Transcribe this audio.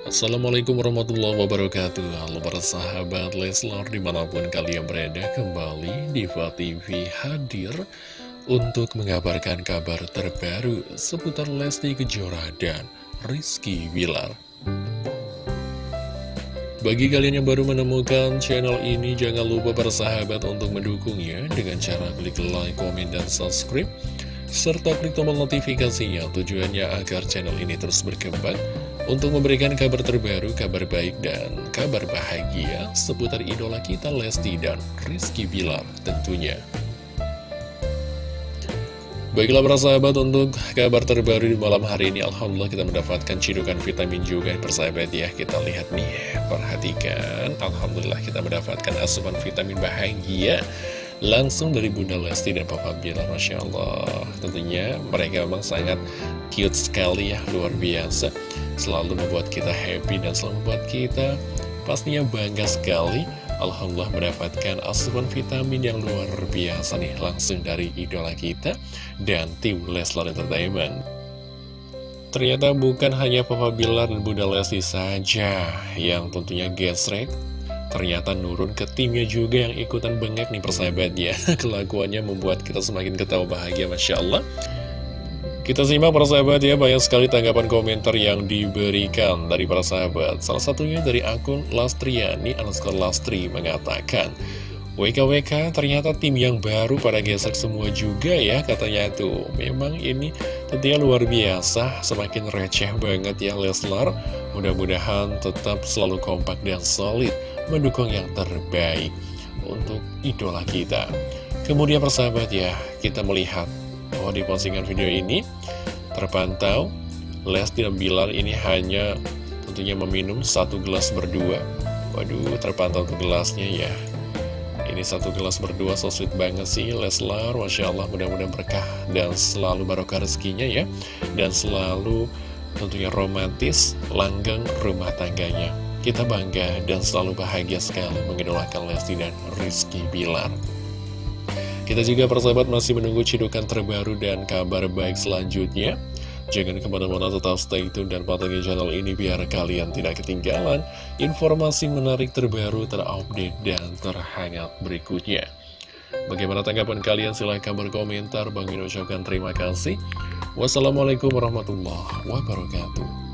Assalamualaikum warahmatullahi wabarakatuh. Halo para sahabat Leslar di mana pun kalian berada kembali Diva TV hadir Untuk mengabarkan kabar terbaru seputar Lesti Kejora dan Rizky Bilar. Bagi kalian yang baru menemukan channel ini Jangan lupa para sahabat untuk mendukungnya Dengan cara klik like, komen, dan subscribe serta klik tombol notifikasinya tujuannya agar channel ini terus berkembang untuk memberikan kabar terbaru, kabar baik, dan kabar bahagia seputar idola kita Lesti dan Rizky Bilar tentunya. Baiklah para sahabat untuk kabar terbaru di malam hari ini Alhamdulillah kita mendapatkan cidukan vitamin juga persahabat ya. Kita lihat nih, perhatikan. Alhamdulillah kita mendapatkan asupan vitamin bahagia Langsung dari Bunda Lesti dan Papa Bilar Masya Allah. Tentunya mereka memang sangat cute sekali ya Luar biasa. Selalu membuat kita happy dan selalu membuat kita Pastinya bangga sekali. Alhamdulillah mendapatkan asupan vitamin yang luar biasa nih Langsung dari idola kita Dan tim Leslar Entertainment. Ternyata bukan hanya Papa Bilar dan Bunda Lesti saja Yang tentunya gesrek Ternyata nurun ke timnya juga yang ikutan bengek nih persahabat ya Kelakuannya membuat kita semakin ketawa bahagia Masya Allah kita simak para sahabat ya, banyak sekali tanggapan komentar yang diberikan dari para sahabat. Salah satunya dari akun Lastriani underscore Lastri mengatakan, WKWK ternyata tim yang baru pada gesek semua juga ya katanya tuh. Memang ini tentunya luar biasa, semakin receh banget ya Leslar. Mudah-mudahan tetap selalu kompak dan solid mendukung yang terbaik untuk idola kita. Kemudian persahabat ya, kita melihat bahwa di postingan video ini terpantau Lesti dan Bilar ini hanya tentunya meminum satu gelas berdua. Waduh, terpantau tuh gelasnya ya. Ini satu gelas berdua, so sweet banget sih Leslar, Masya Allah mudah-mudahan berkah dan selalu barokah rezekinya ya. Dan selalu tentunya romantis, langgeng rumah tangganya. Kita bangga dan selalu bahagia sekali mengidolakan Lesti dan Rizky Bilar. Kita juga persahabat masih menunggu cidukan terbaru dan kabar baik selanjutnya. Jangan ke mana-mana tetap stay tune dan pantengin channel ini biar kalian tidak ketinggalan informasi menarik terbaru, terupdate, dan terhangat berikutnya. Bagaimana tanggapan kalian? Silahkan berkomentar. Bang ucapkan terima kasih. Wassalamualaikum warahmatullahi wabarakatuh.